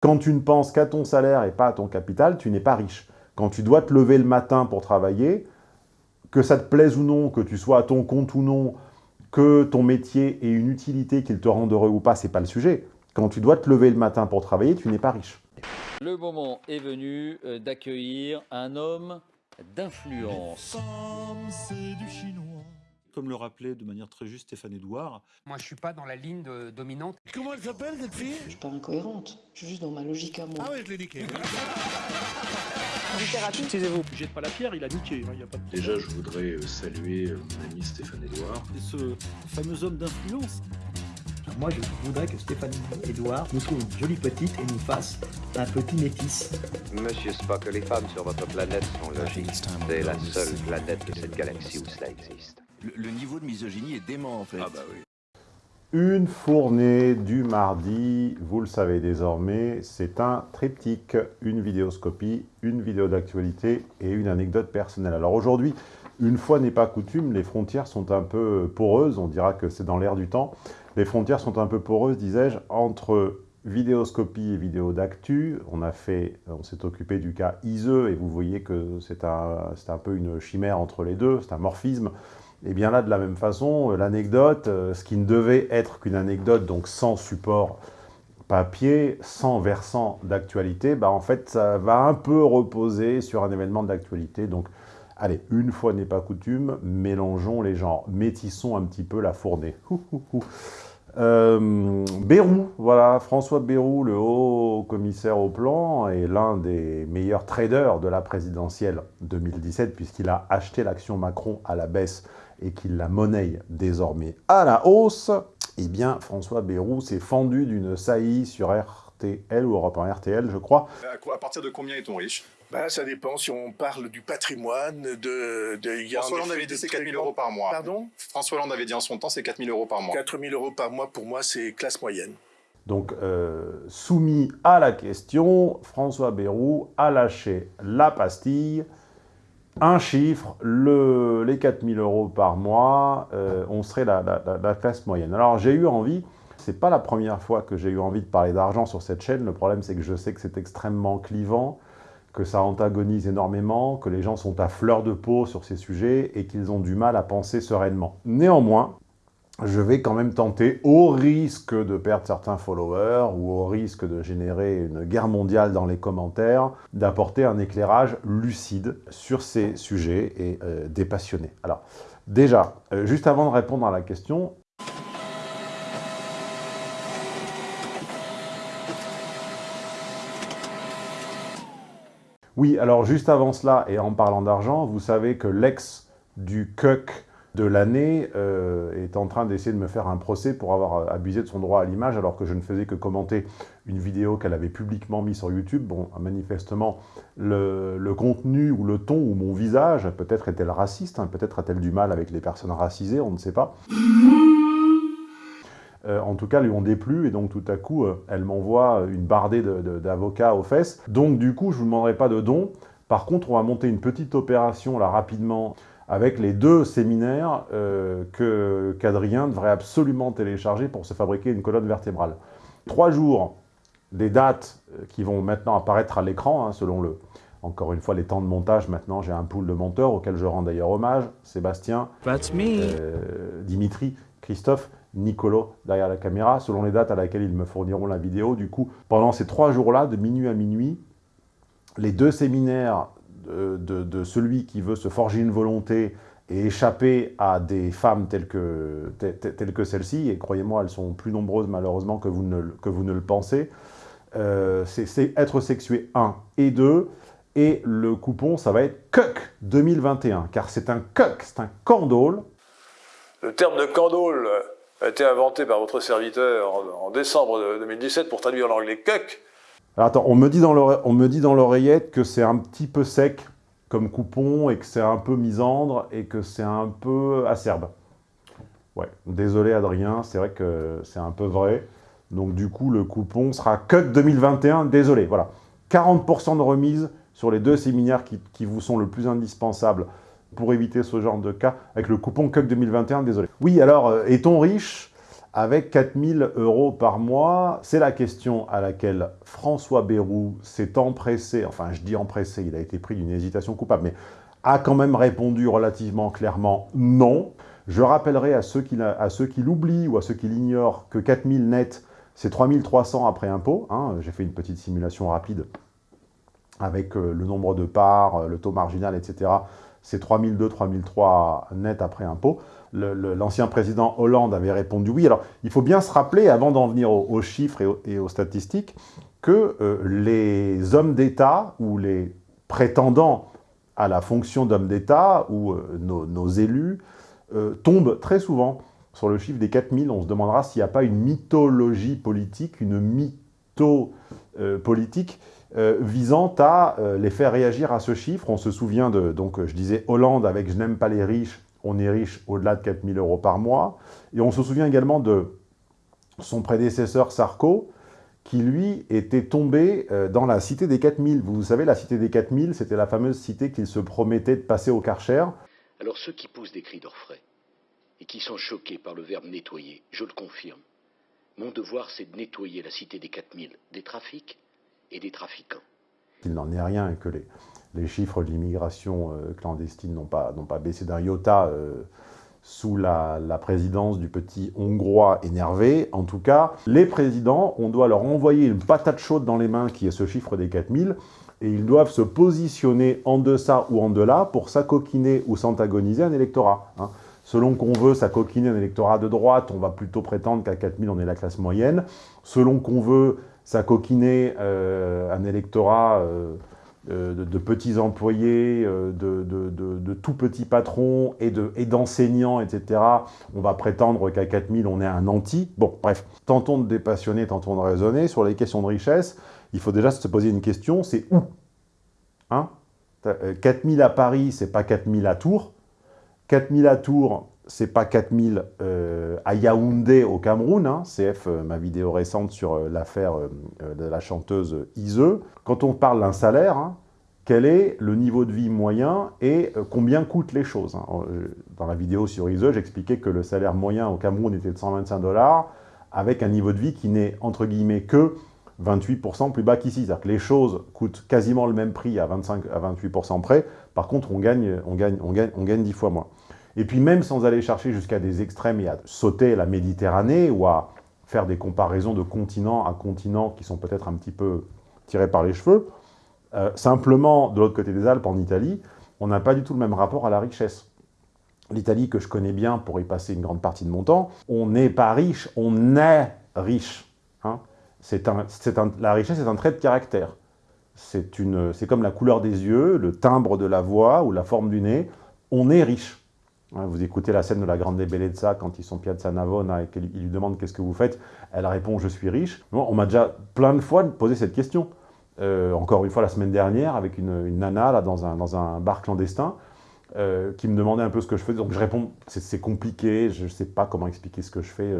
Quand tu ne penses qu'à ton salaire et pas à ton capital, tu n'es pas riche. Quand tu dois te lever le matin pour travailler, que ça te plaise ou non, que tu sois à ton compte ou non, que ton métier ait une utilité, qu'il te rende heureux ou pas, c'est pas le sujet. Quand tu dois te lever le matin pour travailler, tu n'es pas riche. Le moment est venu euh, d'accueillir un homme d'influence. Comme le rappelait de manière très juste Stéphane Edouard. Moi, je suis pas dans la ligne de- dominante. Comment elle s'appelle cette fille? Je suis pas incohérente, je suis juste dans ma logique à moi. Ah ouais, je l'ai niqué. Taisez-vous, jette pas la pierre, il a niqué. hein, y a pas de Déjà, je voudrais euh, saluer euh, mon ami Stéphane Edouard. Et ce fameux homme d'influence. Moi, je voudrais que Stéphanie Edouard nous trouve une jolie petite et nous fasse un petit métis. Monsieur Spock, les femmes sur votre planète sont logiques. C'est la seule planète de cette galaxie où cela existe. Le, le niveau de misogynie est dément en fait. Ah bah oui. Une fournée du mardi, vous le savez désormais, c'est un triptyque, une vidéoscopie, une vidéo d'actualité et une anecdote personnelle. Alors aujourd'hui, une fois n'est pas coutume, les frontières sont un peu poreuses, on dira que c'est dans l'air du temps. Les frontières sont un peu poreuses, disais-je, entre vidéoscopie et vidéo d'actu. On a fait, on s'est occupé du cas Iseux et vous voyez que c'est un, c'est un peu une chimère entre les deux, c'est un morphisme. Et bien là, de la même façon, euh, l'anecdote, euh, ce qui ne devait être qu'une anecdote, donc sans support papier, sans versant d'actualité, bah en fait, ça va un peu reposer sur un événement d'actualité. Donc, allez, une fois n'est pas coutume, mélangeons les genres, métissons un petit peu la fournée. Euh, Bérou, voilà, François Bérou, le haut commissaire au plan, est l'un des meilleurs traders de la présidentielle 2017, puisqu'il a acheté l'action Macron à la baisse et qu'il la monnaie désormais à la hausse. Eh bien, François Bérou s'est fendu d'une saillie sur RTL ou Europe 1 RTL, je crois. À, quoi- à partir de combien est-on riche? Bah, ça dépend si on parle du patrimoine, de... de y a François en Hollande avait dit c'est très 4000 grands- euros par mois. Pardon? François Hollande avait dit en son temps c'est 4000 euros par mois. 4000 euros par mois, pour moi, c'est classe moyenne. Donc, euh, soumis à la question, François Bérou a lâché la pastille. Un chiffre, le, les 4000 euros par mois, euh, on serait la, la- la- la classe moyenne. Alors, j'ai eu envie, c'est pas la première fois que j'ai eu envie de parler d'argent sur cette chaîne. Le problème, c'est que je sais que c'est extrêmement clivant, que ça antagonise énormément, que les gens sont à fleur de peau sur ces sujets et qu'ils ont du mal à penser sereinement. Néanmoins, je vais quand même tenter, au risque de perdre certains followers ou au risque de générer une guerre mondiale dans les commentaires, d'apporter un éclairage lucide sur ces sujets et euh, dépassionnés. Alors, déjà, euh, juste avant de répondre à la question, Oui, alors juste avant cela, et en parlant d'argent, vous savez que l'ex du CUC de l'année euh, est en train d'essayer de me faire un procès pour avoir euh, abusé de son droit à l'image alors que je ne faisais que commenter une vidéo qu'elle avait publiquement mise sur YouTube. Bon, manifestement, le, contenu ou le ton ou mon visage, peut-être est-elle raciste, hein, peut-être a-t-elle du mal avec les personnes racisées, on ne sait pas. Euh, en tout cas, lui ont déplu, et donc tout à coup, elle m'envoie une bardée d'avocats aux fesses. Donc du coup, je ne vous demanderai pas de dons. Par contre, on va monter une petite opération, là, rapidement, avec les deux séminaires euh, que- qu'Adrien devrait absolument télécharger pour se fabriquer une colonne vertébrale. Trois jours, des dates euh, qui vont maintenant apparaître à l'écran, hein, selon le... Encore une fois, les temps de montage, maintenant, j'ai un pool de monteurs, auquel je rends d'ailleurs hommage. Sébastien, That's me. euh, Dimitri, Christophe, Nicolo derrière la caméra, selon les dates à laquelle ils me fourniront la vidéo. Du coup, pendant ces trois jours-là, de minuit à minuit, les deux séminaires de, de- celui qui veut se forger une volonté et échapper à des femmes telles que, te- te- telles que celle-ci, et croyez-moi, elles sont plus nombreuses malheureusement que vous ne, que vous ne le pensez, euh, c'est être sexué 1 et 2, et le coupon, ça va être CUC 2021, car c'est un CUC, c'est un candole, Le terme de candole a été inventé par votre serviteur en, en décembre de 2017 pour traduire l'anglais cuck. Attends, on me dit dans l'ore- on me dit dans l'oreillette que c'est un petit peu sec comme coupon et que c'est un peu misandre et que c'est un peu acerbe. Ouais, désolé Adrien, c'est vrai que c'est un peu vrai. Donc du coup, le coupon sera CUT 2021, désolé, voilà. 40% de remise sur les deux séminaires qui, qui vous sont le plus indispensables pour éviter ce genre de cas, avec le coupon CUC 2021, désolé. Oui, alors, euh, est-on riche? Avec 4000 euros par mois C'est la question à laquelle François Bayrou s'est empressé, enfin je dis empressé, il a été pris d'une hésitation coupable, mais a quand même répondu relativement clairement non. Je rappellerai à ceux qui, l'oublient ou à ceux qui l'ignorent que 4000 net, c'est 3300 après impôt. Hein. J'ai fait une petite simulation rapide avec euh, le nombre de parts, euh, le taux marginal, etc. C'est 3002, 3003 net après impôt. L'ancien président Hollande avait répondu oui. Alors, il faut bien se rappeler, avant d'en venir aux, chiffres et aux, statistiques, que euh, les hommes d'État ou les prétendants à la fonction d'homme d'État ou nos, élus euh, tombe très souvent sur le chiffre des 4000. On se demandera s'il n'y a pas une mythologie politique, une mytho euh, politique euh, visant à les faire réagir à ce chiffre. On se souvient de, donc je disais Hollande avec « Je n'aime pas les riches », on est riche au-delà de 4000 euros par mois. Et on se souvient également de son prédécesseur Sarko, qui lui était tombé dans la cité des 4000. Vous savez, la cité des 4000, c'était la fameuse cité qu'il se promettait de passer au Karcher. Alors ceux qui poussent des cris d'orfraie et qui sont choqués par le verbe nettoyer, je le confirme, mon devoir c'est de nettoyer la cité des 4000 des trafics et des trafiquants. Il n'en est rien que les, chiffres de l'immigration euh, clandestine n'ont pas, baissé d'un iota euh, sous la, présidence du petit Hongrois énervé. En tout cas, les présidents, on doit leur envoyer une patate chaude dans les mains qui est ce chiffre des 4000 et ils doivent se positionner en deçà ou en delà pour s'acoquiner ou s'antagoniser un électorat. Hein. Selon qu'on veut s'acoquiner un électorat de droite, on va plutôt prétendre qu'à 4000, on est la classe moyenne. Selon qu'on veut s'acoquiner euh, un électorat euh, de, petits employés, de, tout petits patrons et d'enseignants, etc., on va prétendre qu'à 4000, on est un anti. Bon, bref, tentons de dépassionner, tentons de raisonner. Sur les questions de richesse, il faut déjà se poser une question, c'est où? Hein? 4000 euh, à Paris, c'est pas 4000 à Tours. 4000 à Tours, c'est pas 4000 euh, à Yaoundé au Cameroun. Hein. CF, euh, ma vidéo récente sur l'affaire de la chanteuse Ise. Quand on parle d'un salaire, hein, quel est le niveau de vie moyen et combien coûtent les choses hein. Dans la vidéo sur Ise, j'expliquais que le salaire moyen au Cameroun était de 125 dollars, avec un niveau de vie qui n'est, entre guillemets, que 28% plus bas qu'ici. C'est-à-dire que les choses coûtent quasiment le même prix à 25 à 28% près. Par contre, on gagne, on, gagne, on, gagne, on gagne 10 fois moins. Et puis même sans aller chercher jusqu'à des extrêmes et à sauter la Méditerranée ou à faire des comparaisons de continent à continent qui sont peut-être un petit peu tirés par les cheveux, euh, simplement, de l'autre côté des Alpes, en Italie, on n'a pas du tout le même rapport à la richesse. L'Italie, que je connais bien pour y passer une grande partie de mon temps, on n'est pas riche, on est riche. Hein la richesse est un trait de caractère. C'est comme la couleur des yeux, le timbre de la voix ou la forme du nez. On est riche. Vous écoutez la scène de la Grande Bellezza quand ils sont Piazza Navona et qu'il lui demande qu'est-ce que vous faites. Elle répond je suis riche. on m'a déjà plein de fois posé cette question. Euh, encore une fois la semaine dernière avec une, nana là, dans, un, dans un bar clandestin euh, qui me demandait un peu ce que je faisais. Donc je réponds c'est compliqué, je ne sais pas comment expliquer ce que je fais.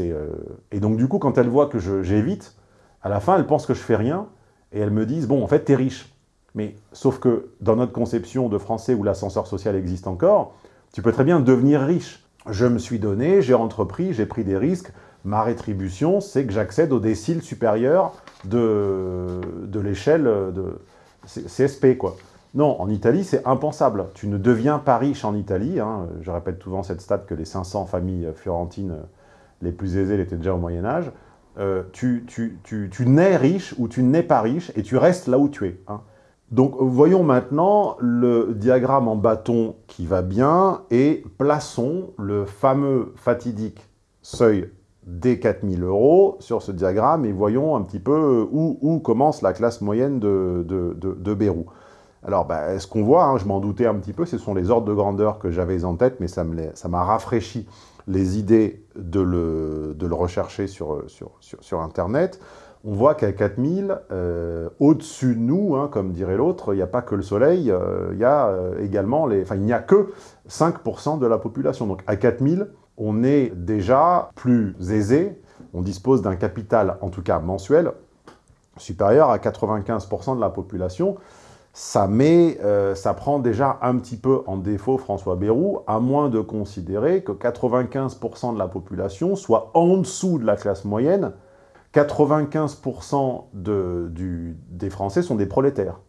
Euh, Et donc du coup, quand elles voient que j'évite, à la fin, elles pensent que je fais rien, et elles me disent, bon, en fait, t'es riche. Mais sauf que dans notre conception de français où l'ascenseur social existe encore, tu peux très bien devenir riche. Je me suis donné, j'ai entrepris, j'ai pris des risques, ma rétribution, c'est que j'accède au décile supérieur de, de l'échelle de CSP, quoi. Non, en Italie, c'est impensable. Tu ne deviens pas riche en Italie. Hein. Je répète souvent cette stat que les 500 familles fiorentines les plus aisés l'étaient déjà au Moyen-Âge, euh, tu, tu, tu, nais riche ou tu n'es pas riche et tu restes là où tu es. Hein. Donc voyons maintenant le diagramme en bâton qui va bien et plaçons le fameux fatidique seuil des 4000 euros sur ce diagramme et voyons un petit peu où, où commence la classe moyenne de, de, Bérou. Alors, bah, ce qu'on voit, hein, je m'en doutais un petit peu, ce sont les ordres de grandeur que j'avais en tête, mais ça m'a rafraîchi les idées de le, rechercher sur, Internet, on voit qu'à 4000, euh, au-dessus de nous, hein, comme dirait l'autre, il n'y a pas que le soleil, euh, il y a euh, également les... Enfin, il n'y a que 5% de la population. Donc à 4000, on est déjà plus aisé, on dispose d'un capital, en tout cas mensuel, supérieur à 95% de la population. ça, prend déjà un petit peu en défaut François Bayrou, à moins de considérer que 95% de la population soit en dessous de la classe moyenne. 95% de, du, des Français sont des prolétaires.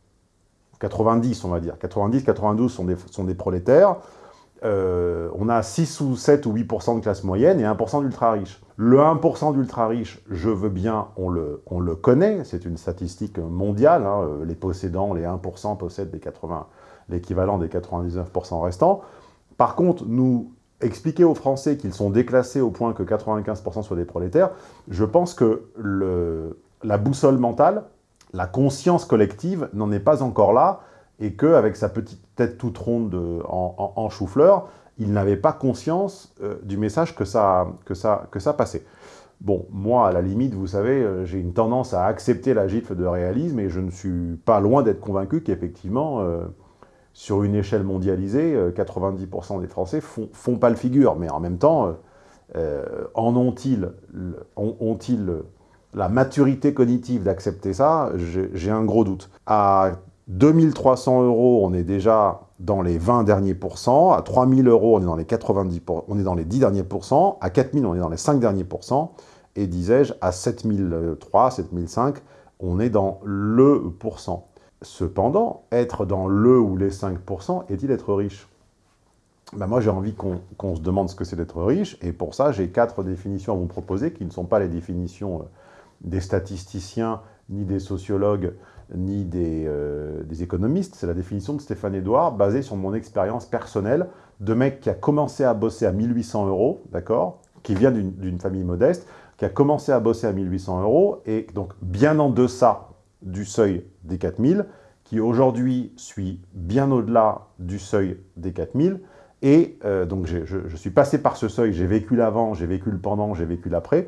90, on va dire. 90, 92 sont des, sont des prolétaires. Euh, on a 6 ou 7 ou 8% de classe moyenne et 1% d'ultra-riches. Le 1% d'ultra-riches, je veux bien, on le, on le connaît, c'est une statistique mondiale, hein, euh, les possédants, les 1% possèdent l'équivalent des 99% restants. Par contre, nous expliquer aux Français qu'ils sont déclassés au point que 95% soient des prolétaires, je pense que la boussole mentale, la conscience collective n'en est pas encore là, et qu'avec sa petite tête toute ronde en, chou-fleur, il n'avait pas conscience euh, du message que ça, que, ça, que ça passait. Bon, moi, à la limite, vous savez, euh, j'ai une tendance à accepter la gifle de réalisme, et je ne suis pas loin d'être convaincu qu'effectivement, euh, sur une échelle mondialisée, 90% des Français font, font pas le figure, mais en même temps, en ont-ils ont, la maturité cognitive d'accepter ça? J'ai un gros doute. À 2300 euros, on est déjà dans les 20 derniers pourcents. À 3000 euros, on est dans les 90 on est dans les 10 derniers pourcents. À 4000, on est dans les 5 derniers pourcents. Et disais-je, à 7003, 7005, on est dans le pourcent. Cependant, être dans le ou les 5%, est-il être riche? Ben Moi, j'ai envie qu'on se demande ce que c'est d'être riche, et pour ça, j'ai quatre définitions à vous proposer, qui ne sont pas les définitions euh, des statisticiens, ni des sociologues, ni euh, des, économistes, c'est la définition de Stéphane Edouard, basée sur mon expérience personnelle de mec qui a commencé à bosser à 1800 euros, d'accord? Qui vient d'une famille modeste, qui a commencé à bosser à 1800 euros, et donc bien en deçà du seuil des 4000, qui aujourd'hui suit bien au-delà du seuil des 4000, et euh, donc je, je suis passé par ce seuil, j'ai vécu l'avant, j'ai vécu le pendant, j'ai vécu l'après,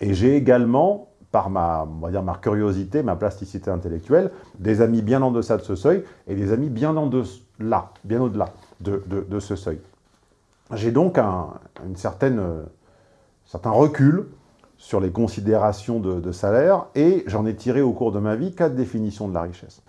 et j'ai également par ma, ma curiosité, ma plasticité intellectuelle, des amis bien en deçà de ce seuil et des amis bien en delà, bien au-delà de, de, ce seuil. J'ai donc un une certaine, certain recul sur les considérations de, salaire et j'en ai tiré au cours de ma vie quatre définitions de la richesse.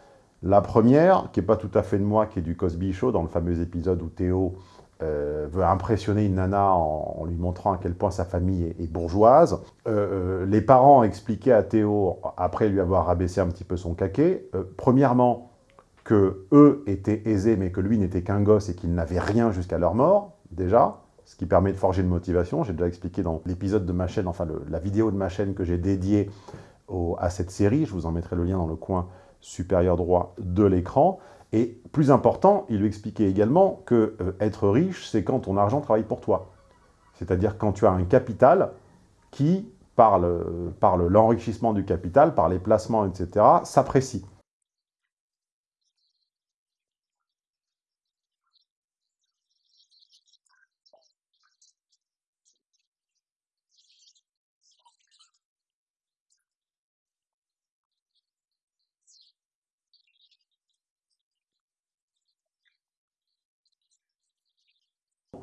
La première, qui n'est pas tout à fait de moi, qui est du Cosby Show, dans le fameux épisode où Théo euh, veut impressionner une nana en, lui montrant à quel point sa famille est, bourgeoise. Euh, euh, les parents expliquaient à Théo, après lui avoir rabaissé un petit peu son caquet, premièrement, que eux étaient aisés, mais que lui n'était qu'un gosse et qu'il n'avait rien jusqu'à leur mort, déjà, ce qui permet de forger une motivation. J'ai déjà expliqué dans l'épisode de ma chaîne, enfin la vidéo de ma chaîne que j'ai dédiée à cette série, je vous en mettrai le lien dans le coin supérieur droit de l'écran. Et plus important, il lui expliquait également que euh, être riche, c'est quand ton argent travaille pour toi. C'est-à-dire quand tu as un capital qui, par l'enrichissement du capital, par les placements, etc., s'apprécie.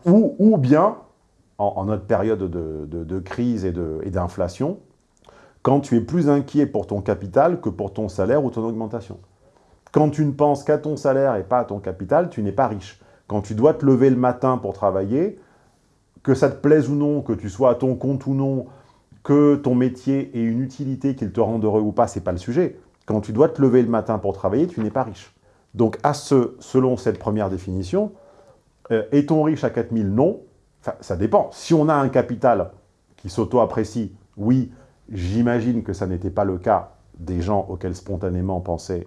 Ou, bien, en, notre période de, crise et d'inflation, quand tu es plus inquiet pour ton capital que pour ton salaire ou ton augmentation. Quand tu ne penses qu'à ton salaire et pas à ton capital, tu n'es pas riche. Quand tu dois te lever le matin pour travailler, que ça te plaise ou non, que tu sois à ton compte ou non, que ton métier ait une utilité, qu'il te rende heureux ou pas, c'est pas le sujet. Quand tu dois te lever le matin pour travailler, tu n'es pas riche. Donc, à ce, selon cette première définition, euh, est-on riche à 4000 Non. Ça dépend. Si on a un capital qui s'auto-apprécie, oui, j'imagine que ça n'était pas le cas des gens auxquels spontanément pensait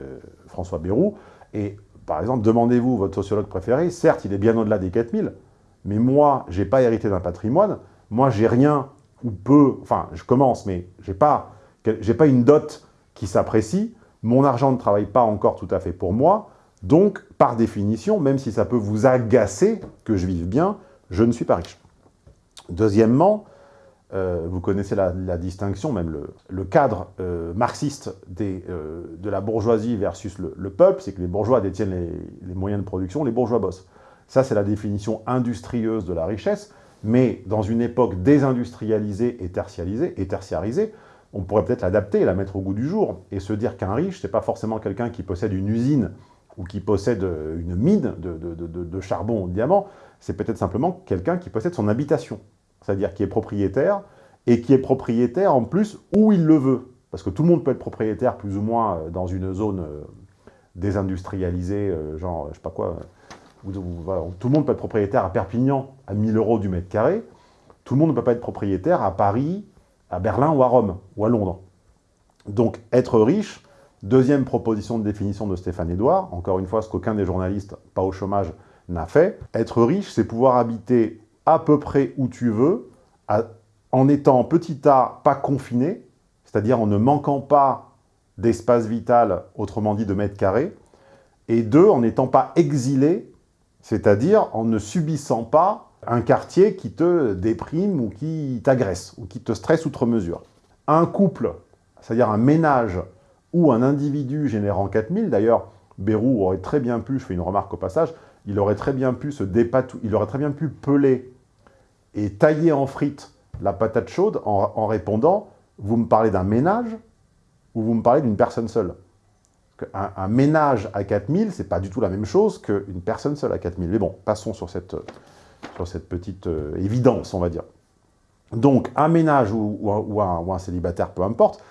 euh, François Bayrou. Et par exemple, demandez-vous votre sociologue préféré, certes, il est bien au-delà des 4000, mais moi, je n'ai pas hérité d'un patrimoine, moi, j'ai rien ou peu, enfin, je commence, mais je n'ai pas, pas une dot qui s'apprécie, mon argent ne travaille pas encore tout à fait pour moi, donc, par définition, même si ça peut vous agacer que je vive bien, je ne suis pas riche. Deuxièmement, euh, vous connaissez la, distinction, même le, cadre euh, marxiste euh, de la bourgeoisie versus le, peuple, c'est que les bourgeois détiennent les, moyens de production, les bourgeois bossent. Ça, c'est la définition industrieuse de la richesse, mais dans une époque désindustrialisée et tertiarisée on pourrait peut-être l'adapter, la mettre au goût du jour, et se dire qu'un riche, c'est pas forcément quelqu'un qui possède une usine ou qui possède euh, une mine de, charbon ou de diamant, c'est peut-être simplement quelqu'un qui possède son habitation, c'est-à-dire qui est propriétaire, et qui est propriétaire en plus où il le veut. Parce que tout le monde peut être propriétaire plus ou moins euh, dans une zone euh, désindustrialisée, genre, je sais pas quoi, tout le monde peut être propriétaire à Perpignan à 1000 euros du mètre carré, tout le monde ne peut pas être propriétaire à Paris, à Berlin ou à Rome, ou à Londres. Donc, être riche, deuxième proposition de définition de Stéphane Edouard, encore une fois, ce qu'aucun des journalistes, pas au chômage, n'a fait. Être riche, c'est pouvoir habiter à peu près où tu veux, en étant petit a, pas confiné, c'est-à-dire en ne manquant pas d'espace vital, autrement dit de mètres carrés, et deux, en n'étant pas exilé, c'est-à-dire en ne subissant pas un quartier qui te déprime ou qui t'agresse, ou qui te stresse outre mesure. Un couple, c'est-à-dire un ménage ou un individu générant 4000, d'ailleurs, Bérou aurait très bien pu, je fais une remarque au passage, il aurait très bien pu se dépatou il aurait très bien pu peler et tailler en frites la patate chaude en, répondant « vous me parlez d'un ménage ou vous me parlez d'une personne seule ?» un, ménage à 4000, c'est pas du tout la même chose qu'une personne seule à 4000. Mais bon, passons sur cette, petite euh, évidence, on va dire. Donc, un ménage ou, un, célibataire, peu importe,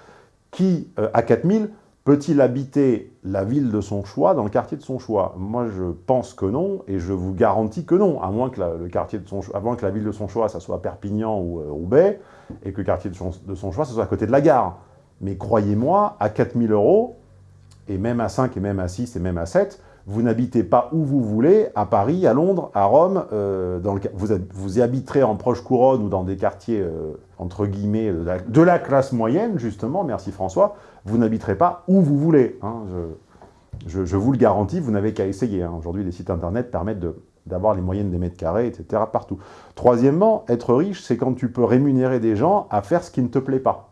qui, euh, à 4000, peut-il habiter la ville de son choix dans le quartier de son choix? Moi, je pense que non, et je vous garantis que non, à moins que, la, le quartier de son, que la ville de son choix, ça soit Perpignan ou euh, Roubaix, et que le quartier de son, de son choix, ça soit à côté de la gare. Mais croyez-moi, à 4000 euros, et même à 5, et même à 6, et même à 7, vous n'habitez pas où vous voulez, à Paris, à Londres, à Rome, euh, vous, vous y habiterez en proche couronne ou dans des quartiers, euh, entre guillemets, de la, classe moyenne, justement, merci François, vous n'habiterez pas où vous voulez. Hein, je, je, vous le garantis, vous n'avez qu'à essayer. Hein. Aujourd'hui, les sites internet permettent d'avoir les moyennes des mètres carrés, etc. partout. Troisièmement, être riche, c'est quand tu peux rémunérer des gens à faire ce qui ne te plaît pas.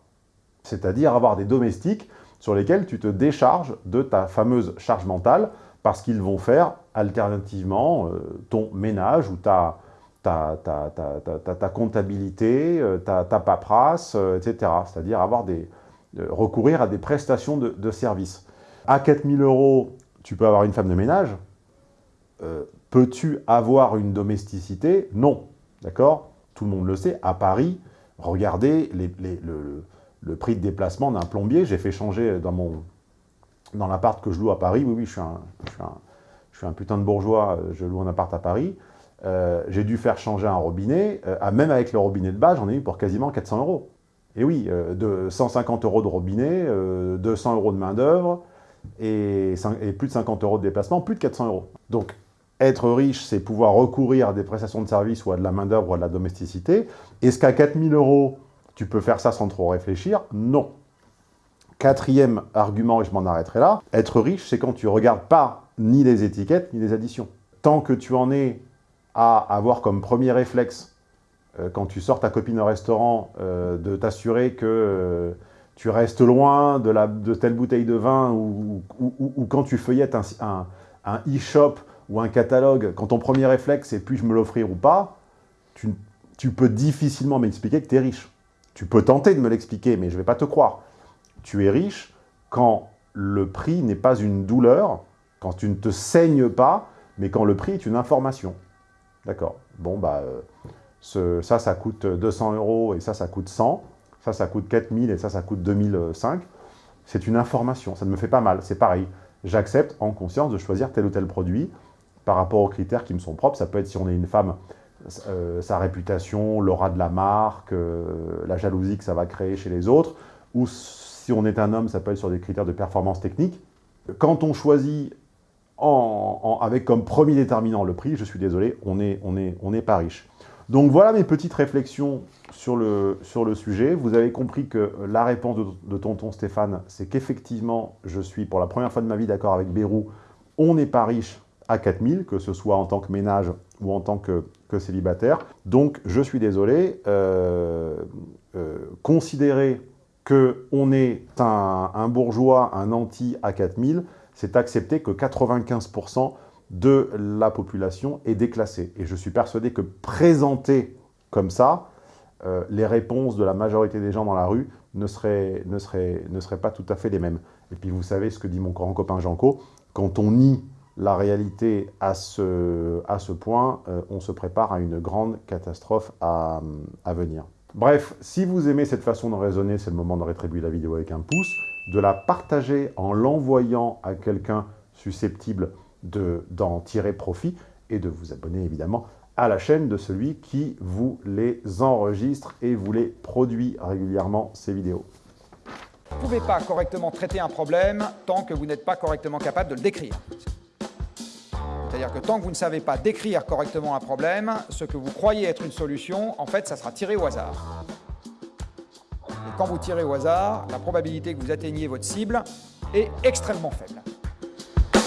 C'est-à-dire avoir des domestiques sur lesquels tu te décharges de ta fameuse charge mentale parce qu'ils vont faire alternativement euh, ton ménage ou ta, ta, ta, ta comptabilité, euh, ta, paperasse, euh, etc. C'est-à-dire avoir des, recourir à des prestations de, de services. À 4000 euros, tu peux avoir une femme de ménage. Peux-tu avoir une domesticité? Non. D'accord? Tout le monde le sait. À Paris, regardez le, le prix de déplacement d'un plombier. J'ai fait changer dans mon dans l'appart que je loue à Paris. Oui, oui, je suis un, putain de bourgeois, je loue un appart à Paris. Euh, j'ai dû faire changer un robinet. Euh, même avec le robinet de base, j'en ai eu pour quasiment 400 euros. Et oui, euh, de 150 euros de robinet, 200 euros de main d'œuvre et, et, plus de 50 euros de déplacement, plus de 400 euros. Donc, être riche, c'est pouvoir recourir à des prestations de services ou à de la main d'œuvre ou à de la domesticité. Est-ce qu'à 4000 euros, tu peux faire ça sans trop réfléchir? Non. Quatrième argument, et je m'en arrêterai là, être riche, c'est quand tu ne regardes pas ni les étiquettes, ni les additions. Tant que tu en es à avoir comme premier réflexe, euh, quand tu sors ta copine au restaurant, euh, de t'assurer que euh, tu restes loin de, telle bouteille de vin, ou, quand tu feuillettes un, un e-shop ou un catalogue, quand ton premier réflexe c'est puis-je me l'offrir ou pas, tu peux difficilement m'expliquer que tu es riche. Tu peux tenter de me l'expliquer, mais je ne vais pas te croire. Tu es riche quand le prix n'est pas une douleur, quand tu ne te saignes pas, mais quand le prix est une information. D'accord Bon, bah, euh, ça, ça coûte 200 euros et ça, ça coûte 100. Ça, ça coûte 4000 et ça, ça coûte 2005. C'est une information, ça ne me fait pas mal, c'est pareil. J'accepte en conscience de choisir tel ou tel produit par rapport aux critères qui me sont propres. Ça peut être si on est une femme, euh, sa réputation, l'aura de la marque, euh, la jalousie que ça va créer chez les autres, ou si on est un homme, ça peut être sur des critères de performance technique. Quand on choisit avec comme premier déterminant le prix, je suis désolé, on n'est pas riche. Donc voilà mes petites réflexions sur le, sujet. Vous avez compris que la réponse de, de tonton Stéphane, c'est qu'effectivement, je suis pour la première fois de ma vie d'accord avec Bérou, on n'est pas riche à 4000, que ce soit en tant que ménage ou en tant que, célibataire. Donc, je suis désolé, euh, euh, considérer qu'on est un, bourgeois, un anti à 4000, c'est accepter que 95% de la population est déclassée. Et je suis persuadé que présenter comme ça, euh, les réponses de la majorité des gens dans la rue ne seraient, pas tout à fait les mêmes. Et puis vous savez ce que dit mon grand copain Janco, quand on nie la réalité à ce, point, euh, on se prépare à une grande catastrophe à venir. Bref, si vous aimez cette façon de raisonner, c'est le moment de rétribuer la vidéo avec un pouce, de la partager en l'envoyant à quelqu'un susceptible d'en tirer profit et de vous abonner évidemment à la chaîne de celui qui vous les enregistre et vous les produit régulièrement, ces vidéos. Vous ne pouvez pas correctement traiter un problème tant que vous n'êtes pas correctement capable de le décrire. C'est-à-dire que tant que vous ne savez pas décrire correctement un problème, ce que vous croyez être une solution, en fait, ça sera tiré au hasard. Et quand vous tirez au hasard, la probabilité que vous atteigniez votre cible est extrêmement faible.